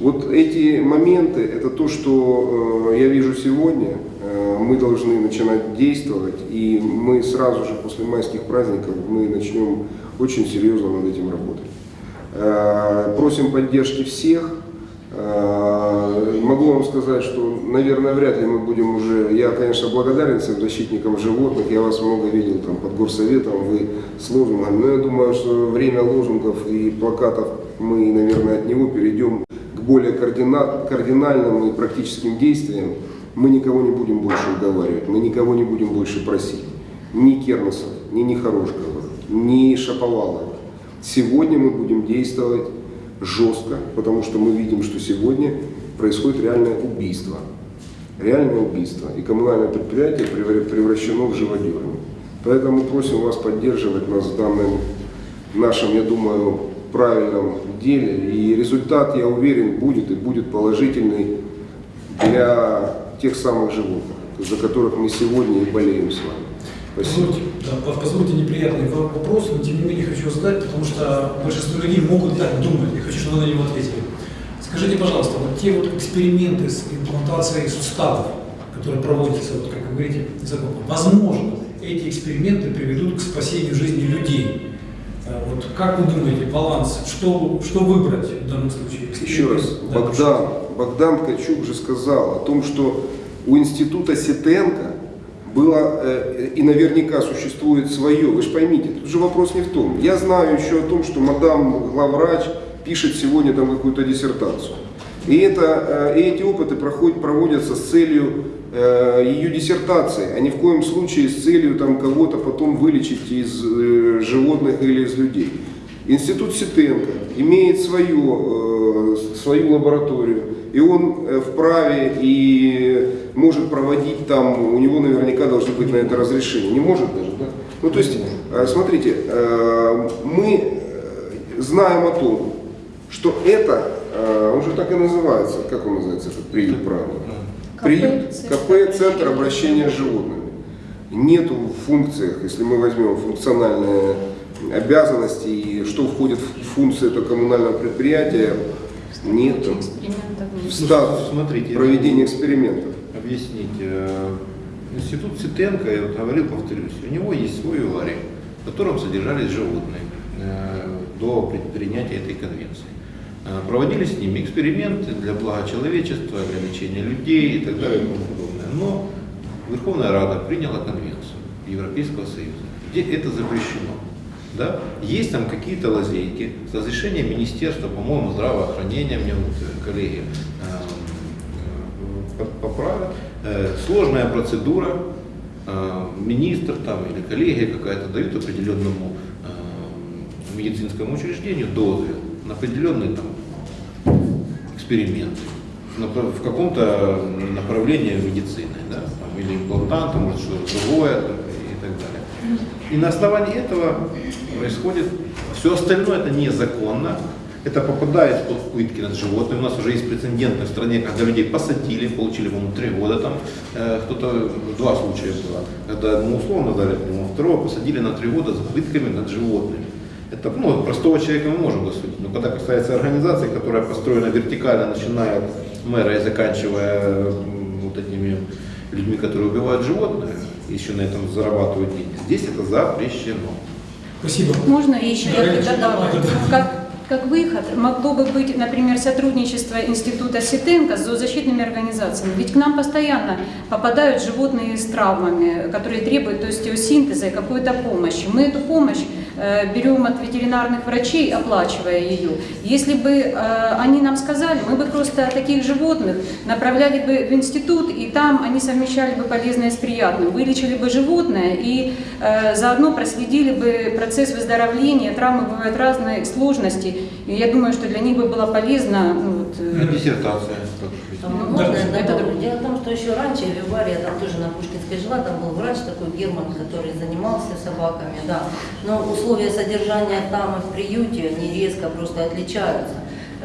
Вот эти моменты, это то, что э, я вижу сегодня. Э, мы должны начинать действовать, и мы сразу же после майских праздников мы начнем очень серьезно над этим работать. Э, просим поддержки всех. Могу вам сказать, что, наверное, вряд ли мы будем уже... Я, конечно, благодарен всем защитникам животных. Я вас много видел там под горсоветом, вы с лозунгами. Но я думаю, что время лозунгов и плакатов мы, наверное, от него перейдем более координальным и практическим действиям. Мы никого не будем больше уговаривать, мы никого не будем больше просить. Ни Кернесов, ни Нехорошковых, ни Шаповалова. Сегодня мы будем действовать жестко, потому что мы видим, что сегодня происходит реальное убийство. Реальное убийство. И коммунальное предприятие превра- превращено в живодерню. Поэтому просим вас поддерживать нас в данном нашем, я думаю, правильном деле. И результат, я уверен, будет и будет положительный для тех самых животных, за которых мы сегодня и болеем с вами. Спасибо. Да, по- позвольте неприятный во- вопрос, но тем не менее хочу задать, потому что большинство людей могут так думать, и хочу, чтобы вы на него ответили. Скажите, пожалуйста, вот те вот эксперименты с имплантацией суставов, которые проводятся, вот, как вы говорите, закупом, возможно, эти эксперименты приведут к спасению жизни людей. Э, Вот как вы думаете, баланс, что, что выбрать в данном случае? Еще раз, Да, Богдан, Богдан Ткачук же сказал о том, что у института Сетенко было, э, и наверняка существует свое, вы же поймите, тут же вопрос не в том. Я знаю еще о том, что мадам главврач пишет сегодня там какую-то диссертацию. И, это, э, и эти опыты проходят, проводятся с целью э, ее диссертации, а ни в коем случае с целью там, кого-то потом вылечить из э, животных или из людей. Институт Ситенко имеет свою, э, свою лабораторию, и он э, вправе и может проводить там, у него наверняка должны быть на это разрешение. Не может даже, да? Ну, то есть, э, смотрите, мы знаем о том, что это, он же так и называется, как он называется, этот приют правильно? КП, Приют, КП, Центр обращения с животными. Нету в функциях, если мы возьмем функциональные обязанности и что входит в функции этого коммунального предприятия. Экспериментов нет. В статус смотрите, проведения экспериментов. объяснить. э, Институт Ситенко, я вот говорил, повторюсь, у него есть свой виварий, в котором содержались животные э, до при- принятия этой конвенции. Э, Проводились с ними эксперименты для блага человечества, для лечения людей и так далее и тому подобное. Но Верховная Рада приняла конвенцию Европейского Союза, где это запрещено. Да? Есть там какие-то лазейки с разрешения Министерства, по-моему, здравоохранения, мне вот э, коллеги э, э, поправят. Сложная процедура, министр там или коллегия какая-то дают определенному медицинскому учреждению дозвел на определенный там эксперимент на- в каком-то направлении медицины, да, там, или имплантанта, может что-то другое и так далее. И на основании этого происходит все остальное это незаконно, это попадает под пытки над животными. У нас уже есть прецеденты в стране, когда людей посадили, получили, по-моему, три года там. Э, кто-то, два случая было, когда одному условно дали, по-моему, второго посадили на три года за пытками над животными. Это, ну, простого человека мы можем досудить, но когда касается организации, которая построена вертикально, начиная от мэра и заканчивая вот этими людьми, которые убивают животных, еще на этом зарабатывают деньги, здесь это запрещено. Спасибо. Можно еще я Конечно. добавить? Как, как выход могло бы быть, например, сотрудничество Института Ситенко с зоозащитными организациями. Ведь к нам постоянно попадают животные с травмами, которые требуют остеосинтеза и какой-то помощи. Мы эту помощь берем от ветеринарных врачей, оплачивая ее. Если бы э, они нам сказали, мы бы просто таких животных направляли бы в институт, и там они совмещали бы полезное с приятным, вылечили бы животное и э, заодно проследили бы процесс выздоровления. Травмы бывают разные сложности, и я думаю, что для них бы было полезно. ну, вот, э, диссертация. Можно я добавлю? Дело в том, что еще раньше в Виваре, я там тоже на Пушкинской жила, там был врач такой Герман, который занимался собаками, да. Но условия содержания там и в приюте, они резко просто отличаются.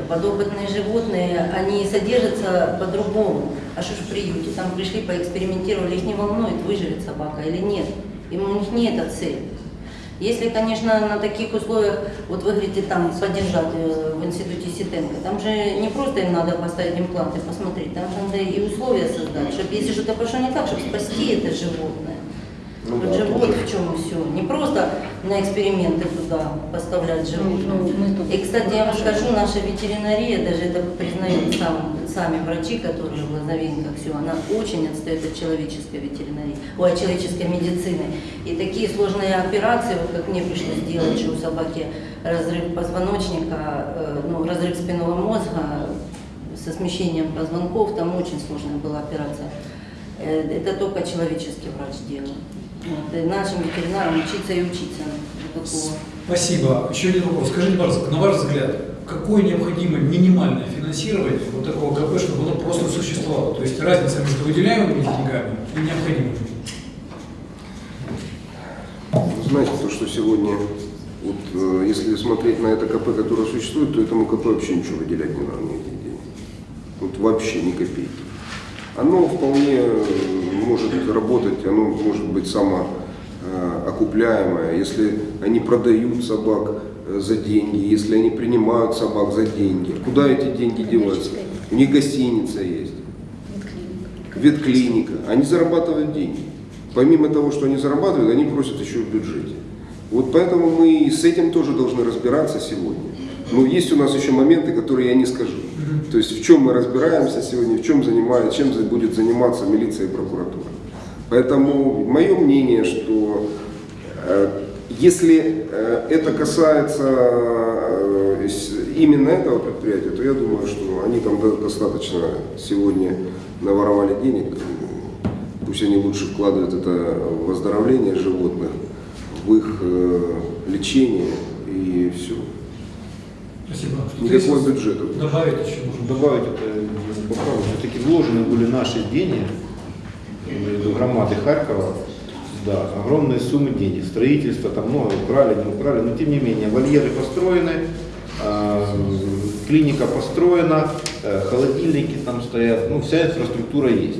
Подопытные животные, они содержатся по-другому. А что ж в приюте? Там пришли, поэкспериментировали, их не волнует, выживет собака или нет. И у них не это цель. Если, конечно, на таких условиях, вот вы говорите, там поддержать э, в институте Ситенко, там же не просто им надо поставить импланты, посмотреть, там же надо и условия создать, чтобы если что-то пошло не так, чтобы спасти это животное. Ну вот да, же вот в чем все. Не просто на эксперименты туда поставлять животных. Ну, тут- И, кстати, я вам скажу, наша ветеринария, даже это признают сам, сами врачи, которые в Лозовенках, все, она очень отстает от человеческой ветеринарии, ой, от человеческой медицины. И такие сложные операции, вот как мне пришлось делать, что у собаки разрыв позвоночника, э, ну, разрыв спинного мозга со смещением позвонков, там очень сложная была операция. Э, Это только человеческий врач делал. Вот, и нашим ветеринарам учиться и учиться. Вот такого. Спасибо. Еще один вопрос. Скажите, пожалуйста, на ваш взгляд, какое необходимо минимальное финансирование вот такого КП, чтобы оно просто существовало? То есть разница между выделяемыми деньгами и необходимыми? Знаете, то, что сегодня, вот, э, если смотреть на это КП, которое существует, то этому КП вообще ничего выделять не надо, никаких денег. Вот вообще ни копейки. Оно вполне э, может работать, оно может быть самоокупляемое, если они продают собак э, за деньги, если они принимают собак за деньги. Куда эти деньги деваются? У них гостиница есть ветклиника, они зарабатывают деньги. Помимо того, что они зарабатывают, они просят еще в бюджете. Вот поэтому мы с этим тоже должны разбираться сегодня. Но есть у нас еще моменты, которые я не скажу. То есть в чем мы разбираемся сегодня, в чем занимается, чем будет заниматься милиция и прокуратура. Поэтому мое мнение, что э, если э, это касается э, именно этого предприятия, то я думаю, что они там до- достаточно сегодня наворовали денег. Пусть они лучше вкладывают это в оздоровление животных, в их лечение и все. Спасибо. Есть бюджета. Добавить еще можно? Добавить это поправку. Все-таки вложены были наши деньги, громады Харькова, да, огромные суммы денег. Строительство там много украли, не украли, но тем не менее вольеры построены, а, клиника построена, э, холодильники там стоят, ну вся инфраструктура есть.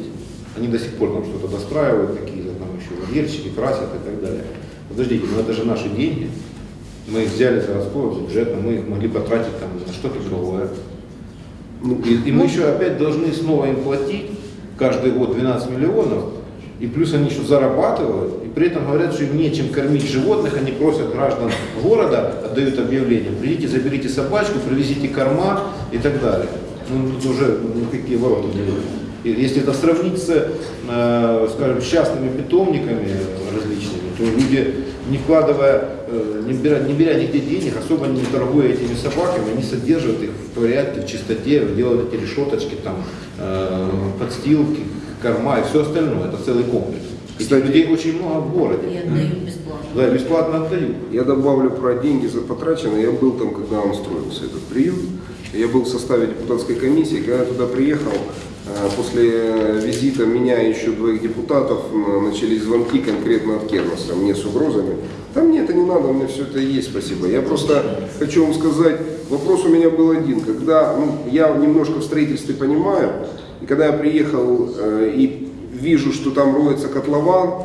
Они до сих пор там что-то достраивают, какие-то там еще вольерчики, красят и так далее. Подождите, ну это же наши деньги. Мы их взяли с городского бюджета, мы их могли потратить там на что-то другое. Ну, И, и мы еще опять должны снова им платить каждый год 12 миллионов, и плюс они еще зарабатывают, и при этом говорят, что им нечем кормить животных, они просят граждан города, отдают объявление, придите, заберите собачку, привезите корма и так далее. Ну, тут уже ну, какие ворота. И Если это сравнить с, э, скажем, частными питомниками различными, то люди, не вкладывая, э, не беря, не беря нигде денег, особо не торгуя этими собаками, они содержат их в порядке, в чистоте, делают эти решеточки, там, э, подстилки, корма и все остальное. Это целый комплекс. Этих Кстати- людей очень много в городе. И отдают бесплатно. Да, бесплатно отдают. Я добавлю про деньги за потраченные. Я был там, когда он строился, этот приют. Я был в составе депутатской комиссии. Когда я туда приехал, после визита меня и еще двоих депутатов начались звонки конкретно от Кернеса, мне с угрозами. Да мне это не надо, у меня все это есть, спасибо. Я просто хочу вам сказать, вопрос у меня был один. Когда ну, я немножко в строительстве понимаю, и когда я приехал э, и вижу, что там роется котлован,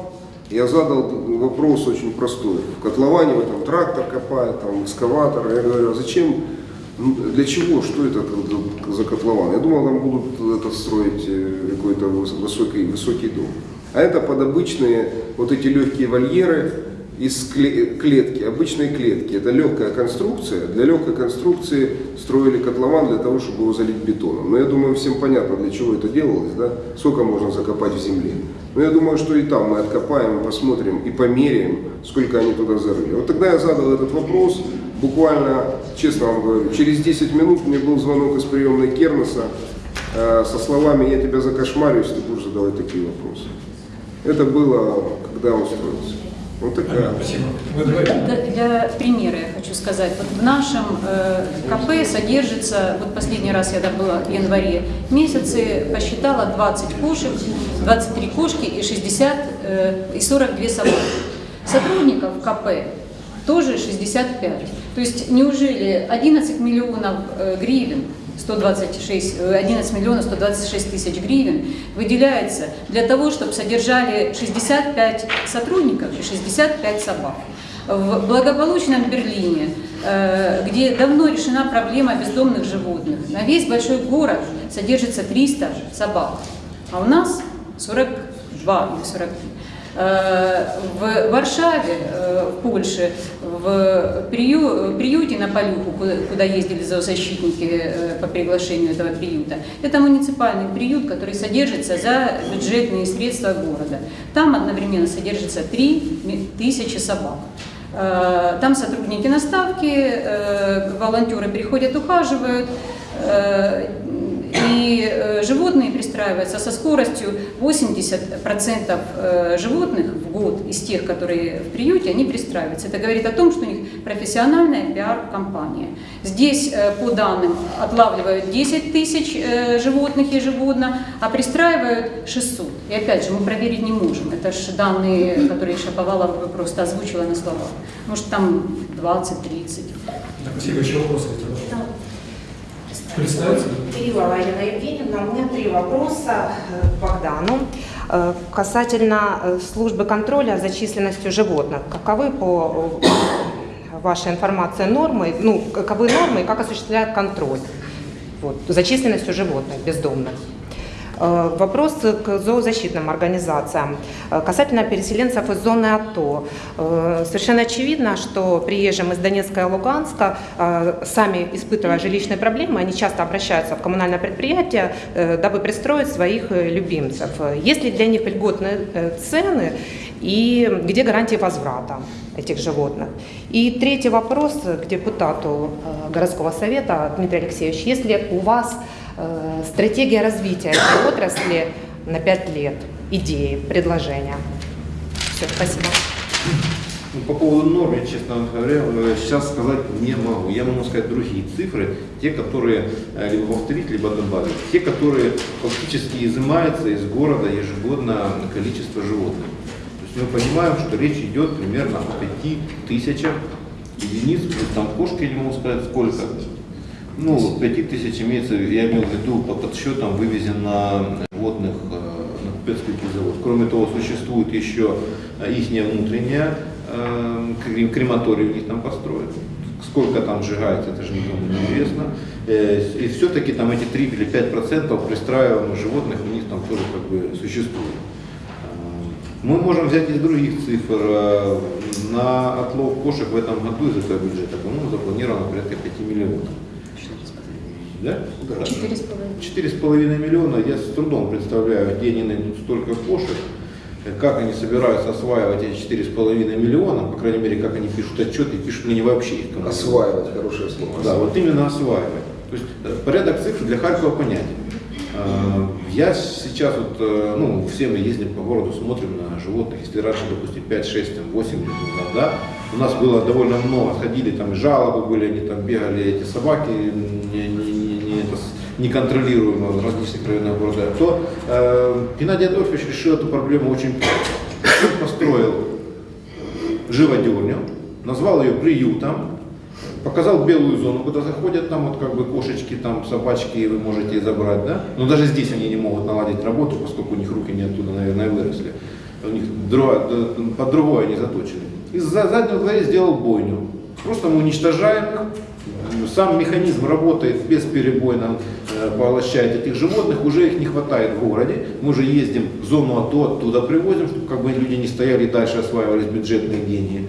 я задал вопрос очень простой. В котловане в этом трактор копает, там экскаватор. Я говорю, а зачем, ну, для чего, что это за- котлован? Я думал, там будут это строить э, какой-то выс- высокий, высокий дом. А это под обычные вот эти легкие вольеры из кле- клетки, обычной клетки. Это легкая конструкция. Для легкой конструкции строили котлован для того, чтобы его залить бетоном. Но я думаю, всем понятно, для чего это делалось, да? Сколько можно закопать в земле. Но я думаю, что и там мы откопаем, посмотрим, и померяем, сколько они туда зарыли. Вот тогда я задал этот вопрос, буквально, честно вам говорю, через 10 минут мне был звонок из приемной Кернеса э, со словами «Я тебя закошмарю, если ты будешь задавать такие вопросы». Это было, когда он строился. Вот такая. Спасибо. Для, примера я хочу сказать. Вот в нашем э, КП содержится, вот последний раз я там была в январе месяце, посчитала 20 кошек, 23 кошки и 60 э, и 42 собаки. Сотрудников КП тоже 65. То есть неужели 11 миллионов э, гривен 126, э, 11 миллионов 126 тысяч гривен выделяется для того, чтобы содержали 65 сотрудников и 65 собак. В благополучном Берлине, э, где давно решена проблема бездомных животных, на весь большой город содержится 300 собак, а у нас 42 или 43. Э, В Варшаве, э, в Польше, в прию- приюте на Полюху, куда- ездили зоозащитники э, по приглашению этого приюта, это муниципальный приют, который содержится за бюджетные средства города. Там одновременно содержится 3 тысячи собак. Там сотрудники наставки, волонтеры приходят, ухаживают, и э, животные пристраиваются со скоростью 80% э, животных в год из тех, которые в приюте, они пристраиваются. Это говорит о том, что у них профессиональная пиар-компания. Здесь, э, по данным, отлавливают 10 тысяч животных ежегодно, а пристраивают 600. И опять же, мы проверить не можем. Это же данные, которые Шаповалов просто озвучила на словах. Может, там 20-30. Так, Василий, еще вопросы? Представиться? Кириллова Елена Евгеньевна, у меня три вопроса э, к Богдану. Э, Касательно э, службы контроля за численностью животных. Каковы по э, вашей информации нормы, ну, каковы нормы и как осуществляет контроль вот, за численностью животных бездомных? Э, Вопрос к зоозащитным организациям. Э, Касательно переселенцев из зоны АТО. Э, Совершенно очевидно, что приезжим из Донецка и Луганска, сами испытывая жилищные проблемы, они часто обращаются в коммунальное предприятие, дабы пристроить своих любимцев. Есть ли для них льготные цены и где гарантии возврата этих животных? И третий вопрос к депутату городского совета Дмитрий Алексеевич. Если у вас стратегия развития этой отрасли на 5 лет, идеи, предложения? Все, спасибо. Ну, По поводу норм, я, честно говоря, э, сейчас сказать не могу. Я могу сказать другие цифры, те, которые э, либо повторить, либо добавить. Те, которые фактически изымаются из города ежегодно количество животных. То есть мы понимаем, что речь идет примерно о 5 тысячах единиц, там кошки, не могу сказать сколько. Ну, 5 тысяч имеется, я имею в виду по подсчетам вывезено животных э, на Купецкий завод. Кроме того, существует еще их внутренняя э, крем- крематорий у них там построен. Сколько там сжигается, это же никому не известно. Э, И все-таки там эти 3 или 5 процентов пристраиваемых животных у них там тоже как бы существует. Э, Мы можем взять из других цифр. Э, На отлов кошек в этом году из этого бюджета, по-моему, запланировано порядка 5 миллионов. Да? Четыре с половиной. Четыре с половиной миллиона. Я с трудом представляю, где они найдут столько кошек, как они собираются осваивать эти четыре с половиной миллиона, по крайней мере, как они пишут отчеты, пишут ли они вообще их. Осваивать, хорошее слово. Да, вот именно осваивать. То есть э, порядок цифр для Харькова понятен. Э, Я сейчас вот, э, ну, все мы ездим по городу, смотрим на животных. Если раньше, допустим, 5, 6, там, 8 лет назад, да, у нас было довольно много, ходили там и жалобы были, они там бегали, эти собаки не, не это, с- неконтролируемо в различных районах города, то э, Геннадий Адольфович решил эту проблему очень Построил живодерню, назвал ее приютом, показал белую зону, куда заходят там вот как бы кошечки, там собачки, вы можете забрать, да? Но даже здесь они не могут наладить работу, поскольку у них руки не оттуда, наверное, выросли. У них под другое они заточены. И за заднего дворе сделал бойню. Просто мы уничтожаем их, сам механизм работает бесперебойно, э, поглощает этих животных, уже их не хватает в городе. Мы уже ездим в зону АТО, оттуда привозим, чтобы как бы люди не стояли и дальше осваивались бюджетные деньги.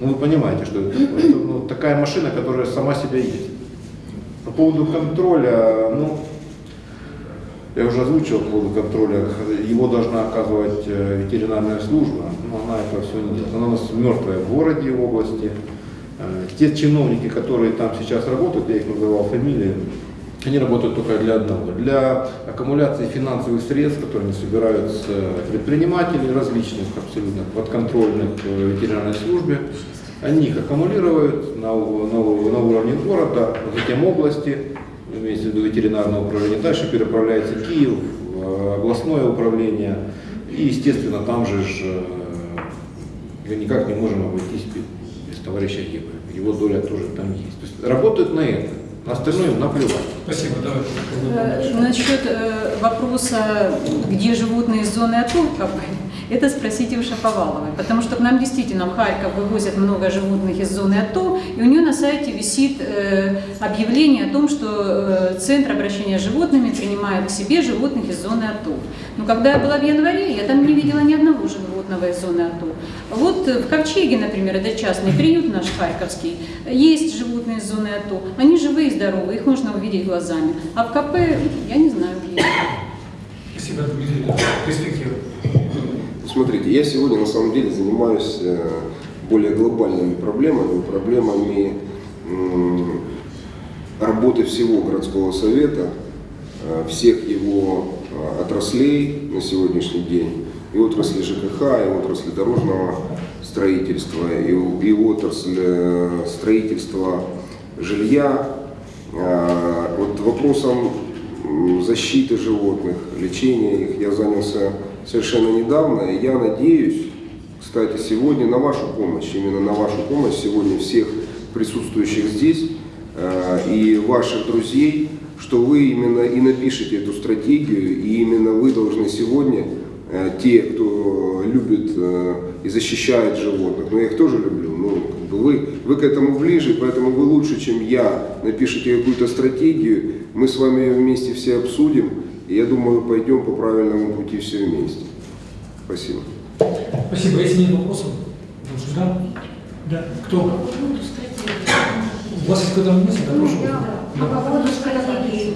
Ну, вы понимаете, что это. Это, ну, такая машина, которая сама себя ездит. По поводу контроля, ну, я уже озвучил по поводу контроля, его должна оказывать э, ветеринарная служба, но она этого все не делает. Она у нас мертвая в городе в области. Э, Те чиновники, которые там сейчас работают, я их называл фамилии, они работают только для одного, для аккумуляции финансовых средств, которые они собирают с э, предпринимателей различных, абсолютно подконтрольных э, ветеринарной службе. Они их аккумулируют на, на, на уровне города, затем области, имеется в виду ветеринарное управление, дальше переправляется Киев, областное управление, и, естественно, там же ж, э, мы никак не можем обойтись без, товарища Геба. Его доля тоже там есть. То есть работают на это. На остальное наплевать. Спасибо, давай. Э, Насчет э, вопроса, где животные из зоны бы, это спросите у Шаповаловой, потому что к нам действительно в Харьков вывозят много животных из зоны АТО, и у нее на сайте висит э, объявление о том, что э, Центр обращения с животными принимает к себе животных из зоны АТО. Но когда я была в январе, я там не видела ни одного животного из зоны АТО. Вот э, в Ковчеге, например, это частный приют наш харьковский, есть животные из зоны АТО, они живые и здоровые, их можно увидеть глазами. А в КП, я не знаю, где. Спасибо, Дмитрий. Перспектива. Смотрите, я сегодня на самом деле занимаюсь э, более глобальными проблемами, проблемами работы всего городского совета, э, всех его э, отраслей на сегодняшний день, и отрасли ЖКХ, и отрасли дорожного строительства, и, и отрасль э, строительства жилья. Вот вопросом защиты животных, лечения их я занялся совершенно недавно. И я надеюсь, кстати, сегодня на вашу помощь, именно на вашу помощь сегодня всех присутствующих здесь э, и ваших друзей, что вы именно и напишите эту стратегию, и именно вы должны сегодня, э, те, кто любит э, и защищает животных, но я их тоже люблю, ну, как бы вы, вы к этому ближе, поэтому вы лучше, чем я, напишите какую-то стратегию, мы с вами ее вместе все обсудим, и я думаю, пойдем по правильному пути все вместе. Спасибо. Спасибо. Если нет вопросов, лучше, да? Да. Кто? У вас есть какая-то мысль? Да, прошу. По поводу стратегии.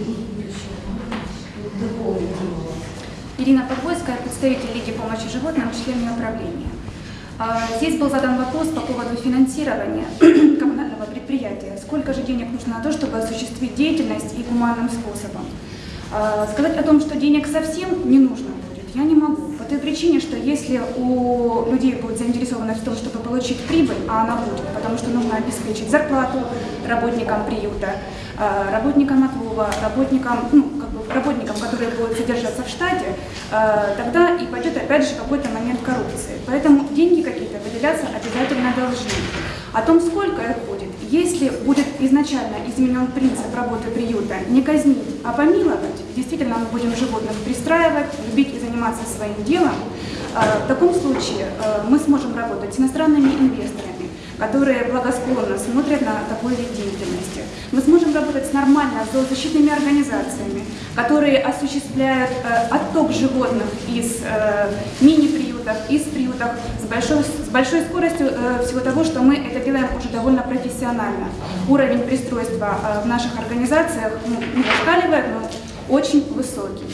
Ирина Подвойская, представитель Лиги помощи животным, член ее управления. А, Здесь был задан вопрос по поводу финансирования коммунального предприятия. Сколько же денег нужно на то, чтобы осуществить деятельность и гуманным способом? А, Сказать о том, что денег совсем не нужно будет, я не могу. По той причине, что если у людей будет заинтересованность в том, чтобы получить прибыль, а она будет, потому что нужно обеспечить зарплату работникам приюта, а, работникам отлова, работникам, ну, как бы работникам, которые будут содержаться в штате, а, тогда и пойдет опять же какой-то момент коррупции. Поэтому деньги какие-то выделяться обязательно должны. О том, сколько их будет, если будет изначально изменен принцип работы приюта, не казнить, а помиловать, действительно мы будем животных пристраивать, любить и заниматься своим делом, а, в таком случае а, мы сможем работать с иностранными инвесторами, которые благосклонно смотрят на такой вид деятельности. Мы сможем работать с нормально зоозащитными организациями, которые осуществляют э, отток животных из э, мини-приютов, из приютов с большой, с большой скоростью э, всего того, что мы это делаем уже довольно профессионально. Уровень пристройства в наших организациях ну, не зашкаливает, но очень высокий.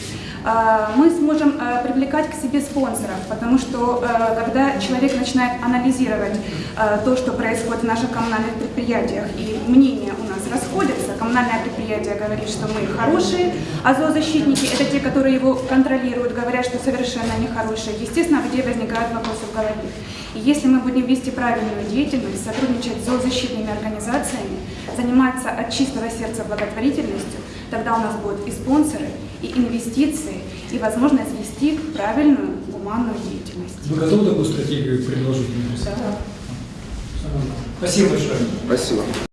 А, Мы сможем э, привлекать к себе спонсоров, потому что э, когда человек начинает анализировать то, что происходит в наших коммунальных предприятиях, и мнения у нас расходятся, коммунальное предприятие говорит, что мы хорошие, а зоозащитники, это те, которые его контролируют, говорят, что совершенно нехорошие. Естественно, где возникают вопросы в голове. И если мы будем вести правильную деятельность, сотрудничать с зоозащитными организациями, заниматься от чистого сердца благотворительностью, тогда у нас будут и спонсоры, и инвестиции, и возможность вести правильную гуманную деятельность. Вы готовы такую стратегию предложить? Дмитрий? Спасибо большое. Спасибо.